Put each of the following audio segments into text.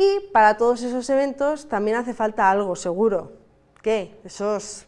Y para todos esos eventos también hace falta algo seguro. ¿Qué? Esos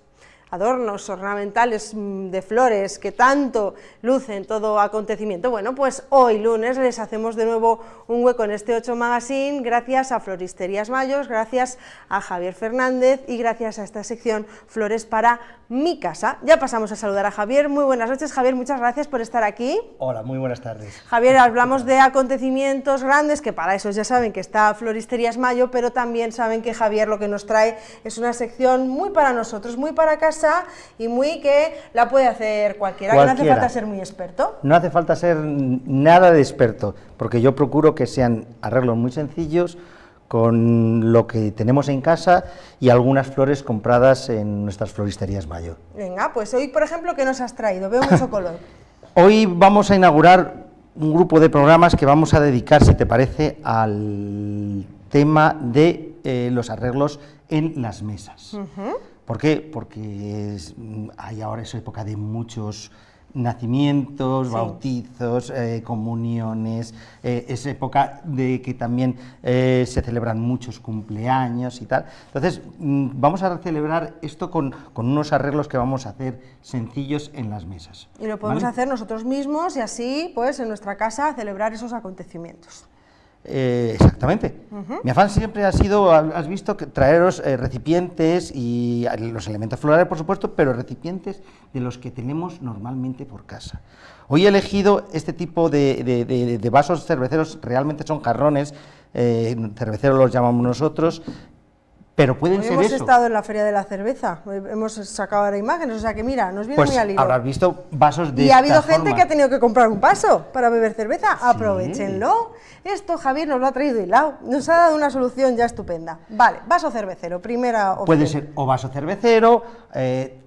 adornos ornamentales mm, de flores que tanto lucen todo acontecimiento. Bueno, pues hoy lunes les hacemos de nuevo un hueco en este 8 Magazine gracias a Floristerías Mayos, gracias a Javier Fernández y gracias a esta sección Flores para mi casa. Ya pasamos a saludar a Javier. Muy buenas noches, Javier, muchas gracias por estar aquí. Hola, muy buenas tardes. Javier, hablamos de acontecimientos grandes, que para eso ya saben que está Floristerías Mayo, pero también saben que Javier lo que nos trae es una sección muy para nosotros, muy para casa y muy que la puede hacer cualquiera, que no hace falta ser muy experto. No hace falta ser nada de experto, porque yo procuro que sean arreglos muy sencillos, con lo que tenemos en casa y algunas flores compradas en nuestras floristerías mayor. Venga, pues hoy, por ejemplo, ¿qué nos has traído? Veo mucho color. hoy vamos a inaugurar un grupo de programas que vamos a dedicar, si te parece, al tema de eh, los arreglos en las mesas. ¿Por qué? Porque hay ahora esa época de muchos nacimientos, bautizos, eh, comuniones, eh, es época de que también eh, se celebran muchos cumpleaños y tal. Entonces, mm, vamos a celebrar esto con, unos arreglos que vamos a hacer sencillos en las mesas. Y lo podemos hacer nosotros mismos y así, pues, en nuestra casa celebrar esos acontecimientos. Eh, exactamente. Mi afán siempre ha sido, has visto, que traeros eh, recipientes y los elementos florales, por supuesto, pero recipientes de los que tenemos normalmente por casa. Hoy he elegido este tipo de, vasos cerveceros, realmente son jarrones, eh, cerveceros los llamamos nosotros, pero pueden ser hemos estado en la Feria de la Cerveza, hemos sacado ahora imágenes, o sea que mira, nos viene pues muy al hilo. habrás visto vasos de Y ha habido gente que ha tenido que comprar un vaso para beber cerveza, aprovechenlo. Esto Javier nos lo ha traído hilado, nos ha dado una solución ya estupenda. Vale, vaso cervecero, primera opción. Puede ser o vaso cervecero, eh,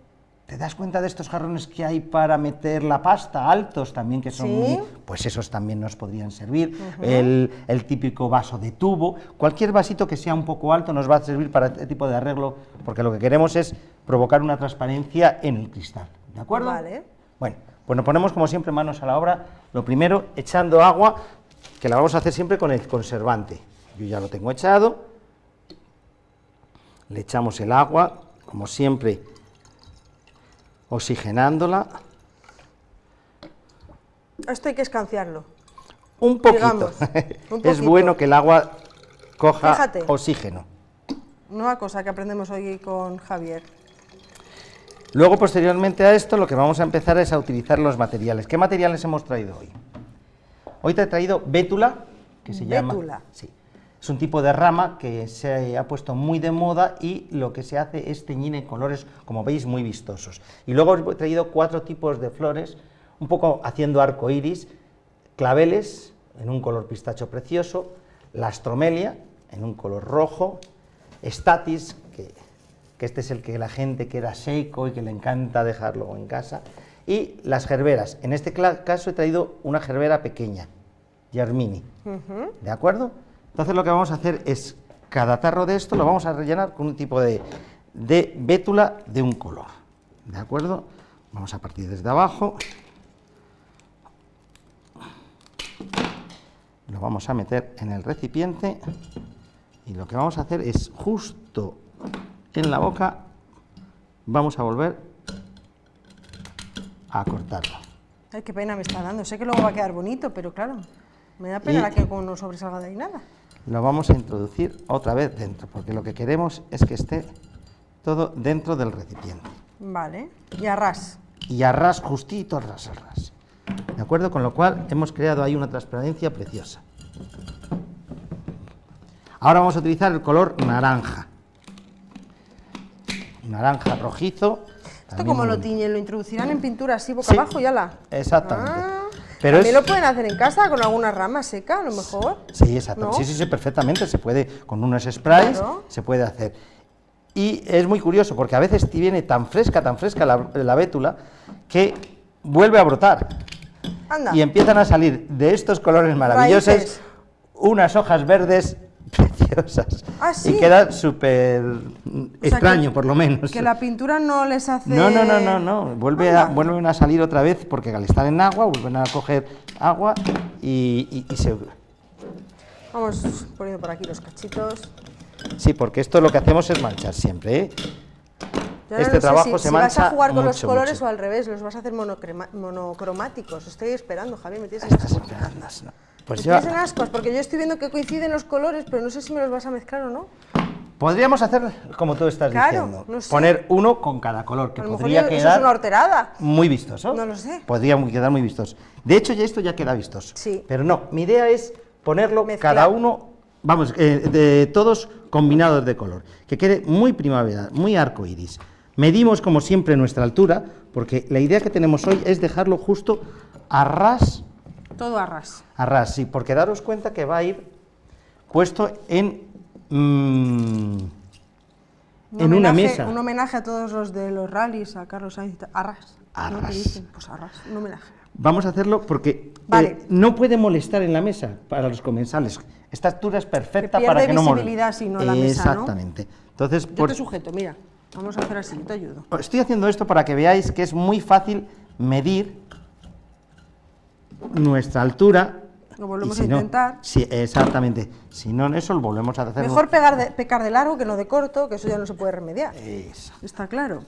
¿Te das cuenta de estos jarrones que hay para meter la pasta, altos también, que son muy, Pues esos también nos podrían servir. el, típico vaso de tubo, cualquier vasito que sea un poco alto nos va a servir para este tipo de arreglo, porque lo que queremos es provocar una transparencia en el cristal, ¿de acuerdo? Vale. Bueno, pues nos ponemos como siempre manos a la obra, lo primero echando agua, que la vamos a hacer siempre con el conservante. Yo ya lo tengo echado, le echamos el agua, como siempre oxigenándola. Esto hay que escanciarlo. Un poquito. es bueno que el agua coja oxígeno. Nueva cosa que aprendemos hoy con Javier. Luego, posteriormente a esto, lo que vamos a empezar es a utilizar los materiales. ¿Qué materiales hemos traído hoy? Hoy te he traído bétula, que se llama... Sí, es un tipo de rama que se ha puesto muy de moda y lo que se hace es teñir en colores, como veis, muy vistosos. Y luego he traído cuatro tipos de flores, un poco haciendo arco iris, claveles, en un color pistacho precioso, la astromelia, en un color rojo, estatis, que, que este es el que la gente que era seco y que le encanta dejarlo en casa, y las gerberas. En este caso he traído una gerbera pequeña, Germini, ¿de acuerdo? Entonces lo que vamos a hacer es, cada tarro de esto lo vamos a rellenar con un tipo de, de bétula de un color, ¿de acuerdo? Vamos a partir desde abajo, lo vamos a meter en el recipiente y lo que vamos a hacer es justo en la boca, vamos a volver a cortarlo. Ay, qué pena me está dando, sé que luego va a quedar bonito, pero claro, me da pena que no sobresalga de ahí nada lo vamos a introducir otra vez dentro, porque lo que queremos es que esté todo dentro del recipiente. Vale, y a ras. Y a ras, justito a ras, a ras. ¿De acuerdo? Con lo cual hemos creado ahí una transparencia preciosa. Ahora vamos a utilizar el color naranja. Naranja rojizo. ¿Esto como lo tiñen? ¿Lo introducirán en pintura así boca abajo y ala? Exactamente. Ah. Pero ¿También lo pueden hacer en casa con alguna rama seca, a lo mejor? Sí, exacto. Sí, sí, sí, perfectamente. Se puede, con unos sprays, se puede hacer. Y es muy curioso, porque a veces viene tan fresca, tan fresca la, la bétula, que vuelve a brotar. Y empiezan a salir de estos colores maravillosos unas hojas verdes preciosas. ¿Ah, y queda súper extraño, por lo menos. Que la pintura no les hace... No, no, no, no, no. Vuelve a, vuelven a salir otra vez porque al estar en agua vuelven a coger agua y, se... Vamos poniendo por aquí los cachitos. Sí, porque esto lo que hacemos es manchar siempre, ¿eh? este trabajo se mancha vas a jugar con los colores o al revés, los vas a hacer monocromáticos. Estoy esperando, Javier, me tienes esperando. Pues me tienes ascos, porque yo estoy viendo que coinciden los colores, pero no sé si me los vas a mezclar o no. Podríamos hacer como tú estás diciendo, poner uno con cada color, que podría quedar eso es una horterada. muy vistoso. No lo sé. Podría quedar muy vistoso. De hecho, ya esto ya queda vistoso. Sí. Pero no, mi idea es ponerlo cada uno, vamos, eh, de todos combinados de color, que quede muy primavera, muy arco iris. Medimos como siempre nuestra altura, porque la idea que tenemos hoy es dejarlo justo a ras. Todo a ras. A ras, sí, porque daros cuenta que va a ir puesto en Mm, en una mesa. Un homenaje a todos los de los rallies, a Carlos Sainz, Arras. Arras. Pues Arras, un homenaje. Vamos a hacerlo porque eh, no puede molestar en la mesa para los comensales. Esta altura es perfecta para que no moleste. visibilidad si no la mesa, Exactamente. Entonces, Yo te sujeto, mira. Vamos a hacer así, te ayudo. Estoy haciendo esto para que veáis que es muy fácil medir nuestra altura lo volvemos a intentar. sí, exactamente. Si no, eso lo volvemos a hacer. Mejor pegar de, pecar de largo que no de corto, que eso ya no se puede remediar. Eso. Está claro.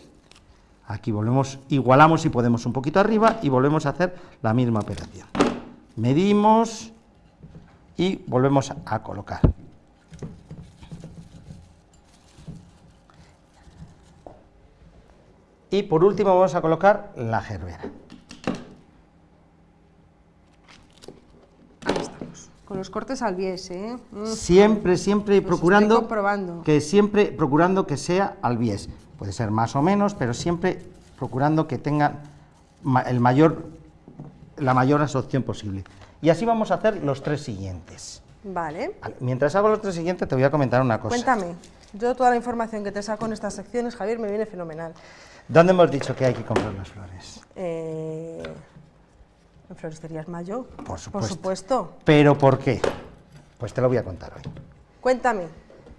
Aquí volvemos, igualamos si podemos un poquito arriba y volvemos a hacer la misma operación. Medimos y volvemos a colocar. Y por último vamos a colocar la gerbera. Con los cortes al bies, ¿eh? Mm. Siempre, siempre procurando que siempre procurando que sea al bies. Puede ser más o menos, pero siempre procurando que tenga el mayor, la mayor absorción posible. Y así vamos a hacer los tres siguientes. Vale. Mientras hago los tres siguientes te voy a comentar una cosa. Cuéntame. Yo toda la información que te saco en estas secciones, Javier, me viene fenomenal. ¿Dónde hemos dicho que hay que comprar las flores? Eh... En Floristerías Mayo. Por supuesto. Por supuesto. ¿Pero por qué? Pues te lo voy a contar hoy. Cuéntame,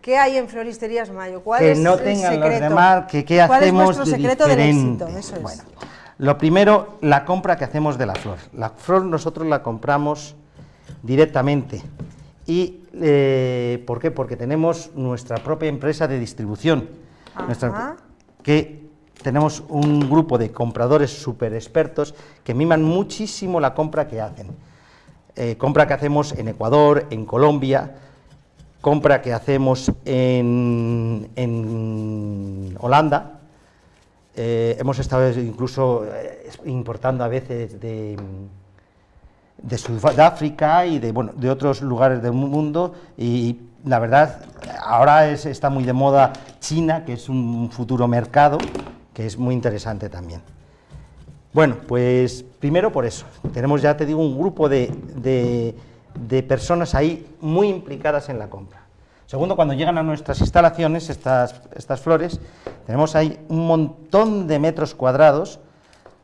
¿qué hay en Floristerías Mayo? ¿Cuál que es no tengan los demás, que qué hacemos ¿Cuál es secreto diferente? Del éxito? Eso Bueno, lo primero, la compra que hacemos de la flor. La flor nosotros la compramos directamente. ¿Y eh, por qué? Porque tenemos nuestra propia empresa de distribución, nuestra, que tenemos un grupo de compradores súper expertos que miman muchísimo la compra que hacen. Eh, compra que hacemos en Ecuador, en Colombia, compra que hacemos en, Holanda, eh, hemos estado incluso eh, importando a veces de, de Sudáfrica y de, bueno, de otros lugares del mundo. Y la verdad ahora está muy de moda China, que es un futuro mercado, que es muy interesante también. Bueno, pues primero por eso, tenemos ya te digo un grupo de, personas ahí muy implicadas en la compra. Segundo, cuando llegan a nuestras instalaciones, estas, estas flores, tenemos ahí un montón de metros cuadrados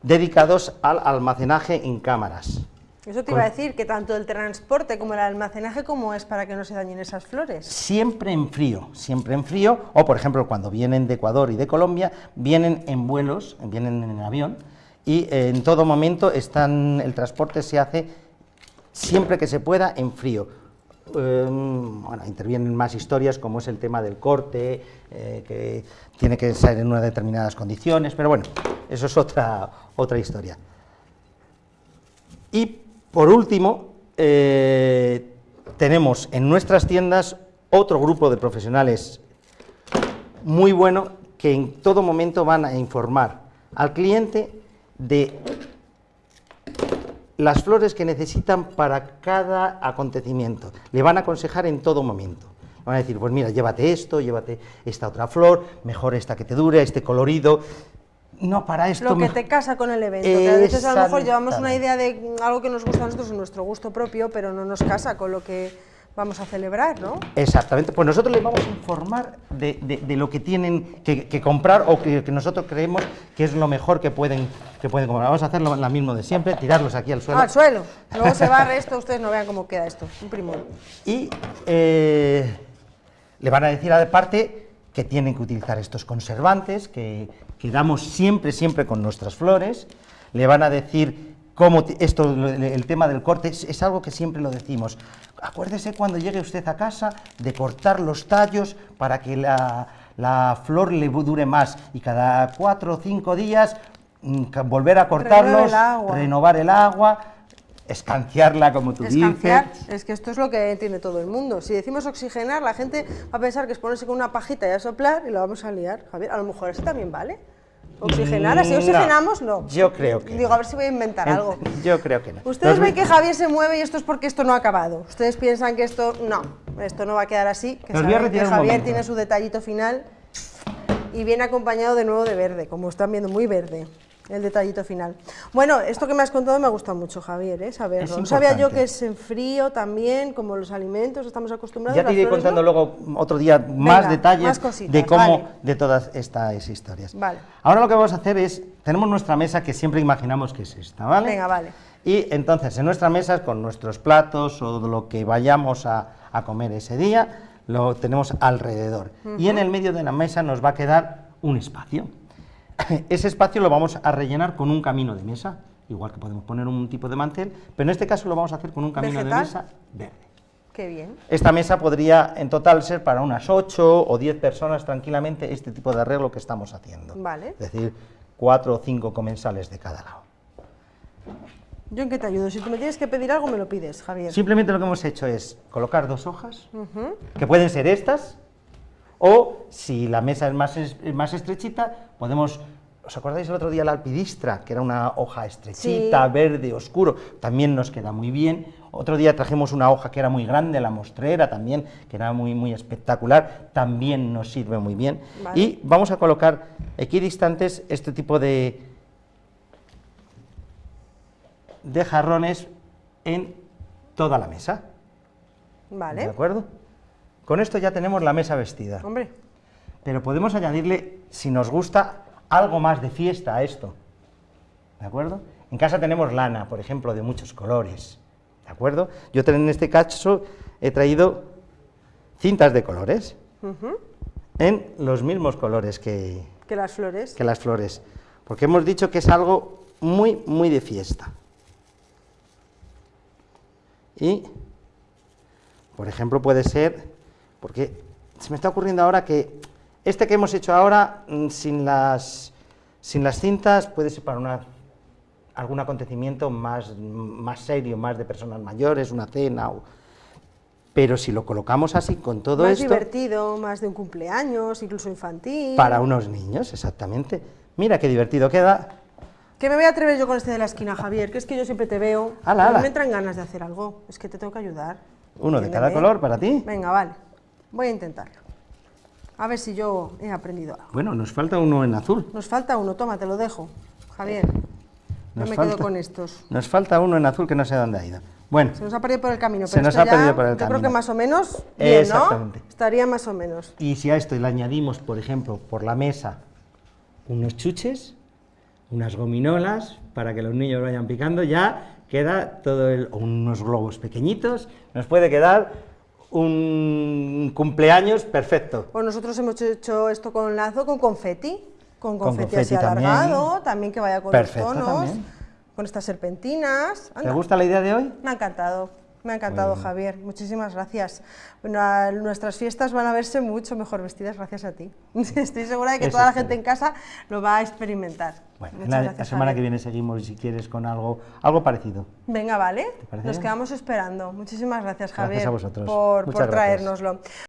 dedicados al almacenaje en cámaras. Eso te iba a decir, que tanto el transporte como el almacenaje, ¿cómo es para que no se dañen esas flores? Siempre en frío, siempre en frío, o por ejemplo cuando vienen de Ecuador y de Colombia, vienen en vuelos, vienen en avión, y eh, en todo momento están, el transporte se hace siempre que se pueda en frío. Em, bueno, intervienen más historias como es el tema del corte, eh, que tiene que ser en unas determinadas condiciones, pero bueno, eso es otra, otra historia. Y por último, eh, tenemos en nuestras tiendas otro grupo de profesionales muy bueno que en todo momento van a informar al cliente de las flores que necesitan para cada acontecimiento. Le van a aconsejar en todo momento. Van a decir, pues mira, llévate esto, llévate esta otra flor, mejor esta que te dure, este colorido, no, para esto... Lo que te casa con el evento, que a veces a lo mejor llevamos una idea de algo que nos gusta a nosotros, nuestro gusto propio, pero no nos casa con lo que vamos a celebrar, ¿no? Exactamente, pues nosotros les vamos a informar de, lo que tienen que, comprar o que, nosotros creemos que es lo mejor que pueden, que pueden comprar. Vamos a hacer lo, mismo de siempre, tirarlos aquí al suelo. Ah, al suelo, luego se barre esto, ustedes no vean cómo queda esto, un primor. Y eh, le van a decir aparte que tienen que utilizar estos conservantes, que, que damos siempre, siempre con nuestras flores, le van a decir como esto, el tema del corte, es, algo que siempre lo decimos. Acuérdese cuando llegue usted a casa de cortar los tallos para que la, la flor le dure más y cada cuatro o cinco días mm, volver a cortarlos, renovar el agua, escanciarla como tú Escanciar, dices. Es que esto es lo que tiene todo el mundo. Si decimos oxigenar, la gente va a pensar que es ponerse con una pajita y a soplar y lo vamos a liar. Javier, a lo mejor eso también vale. ¿Oxigenar? ¿Así oxigenamos? No. Yo creo que Digo, a ver si voy a inventar algo. Yo creo que no. Ustedes ven que Javier se mueve y esto es porque esto no ha acabado. Ustedes piensan que esto... No, esto no va a quedar así. Que, que Javier tiene su detallito final y viene acompañado de nuevo de verde, como están viendo, muy verde el detallito final. Bueno, esto que me has contado me ha gustado mucho, Javier, ¿eh? saberlo. No sabía yo que es en frío también, como los alimentos, estamos acostumbrados. Ya te iré contando luego otro día más detalles de cómo, de todas estas historias. Vale. Ahora lo que vamos a hacer es, tenemos nuestra mesa que siempre imaginamos que es esta, ¿vale? Venga, vale. Y entonces en nuestra mesa, con nuestros platos o lo que vayamos a, comer ese día, lo tenemos alrededor. Y en el medio de la mesa nos va a quedar un espacio. Ese espacio lo vamos a rellenar con un camino de mesa, igual que podemos poner un tipo de mantel, pero en este caso lo vamos a hacer con un camino de mesa verde. Qué bien. Esta mesa podría en total ser para unas 8 o 10 personas tranquilamente este tipo de arreglo que estamos haciendo. Vale. Es decir, 4 o 5 comensales de cada lado. ¿Yo en qué te ayudo? Si tú me tienes que pedir algo, me lo pides, Javier. Simplemente lo que hemos hecho es colocar dos hojas, que pueden ser estas, o, si la mesa es más, más estrechita, podemos... ¿Os acordáis el otro día la alpidistra, que era una hoja estrechita, verde, oscuro? También nos queda muy bien. Otro día trajimos una hoja que era muy grande, la mostrera también, que era muy, muy espectacular, también nos sirve muy bien. Y vamos a colocar equidistantes este tipo de, de jarrones en toda la mesa. Vale. ¿De acuerdo? Con esto ya tenemos la mesa vestida. Hombre. Pero podemos añadirle, si nos gusta, algo más de fiesta a esto. ¿De acuerdo? En casa tenemos lana, por ejemplo, de muchos colores. ¿De acuerdo? Yo en este caso he traído cintas de colores en los mismos colores que, que las flores. Que las flores. Porque hemos dicho que es algo muy, muy de fiesta. Y, por ejemplo, puede ser porque se me está ocurriendo ahora que este que hemos hecho ahora, mm, sin las, sin las cintas, puede ser para una, algún acontecimiento más, más serio, más de personas mayores, una cena, pero si lo colocamos así con todo esto... Más divertido, más de un cumpleaños, incluso infantil... Para unos niños, exactamente. Mira qué divertido queda. Que me voy a atrever yo con este de la esquina, Javier, que es que yo siempre te veo, ala, me entran ganas de hacer algo, es que te tengo que ayudar. Uno de cada color para ti. Venga, vale. Voy a intentarlo. A ver si yo he aprendido algo. Bueno, nos falta uno en azul. Nos falta uno, toma, te lo dejo. Javier, no me quedo con estos. Nos falta uno en azul que no sé dónde ha ido. Bueno. Se nos ha perdido por el camino. se nos ha perdido por el camino. Yo creo que más o menos bien, ¿no? Estaría más o menos. Y si a esto le añadimos, por ejemplo, por la mesa, unos chuches, unas gominolas, para que los niños vayan picando, ya queda todo el... unos globos pequeñitos, nos puede quedar un cumpleaños perfecto. Pues nosotros hemos hecho esto con lazo, con confeti, con confeti, así alargado, también. que vaya con los tonos, con estas serpentinas. ¿Te gusta la idea de hoy? Me ha encantado. Me ha encantado, Javier. Muchísimas gracias. nuestras fiestas van a verse mucho mejor vestidas gracias a ti. Estoy segura de que toda la gente en casa lo va a experimentar. Bueno, la, semana que viene seguimos, si quieres, con algo, algo parecido. Venga, vale. Nos quedamos esperando. Muchísimas gracias, Javier, gracias a vosotros. por, por traérnoslo.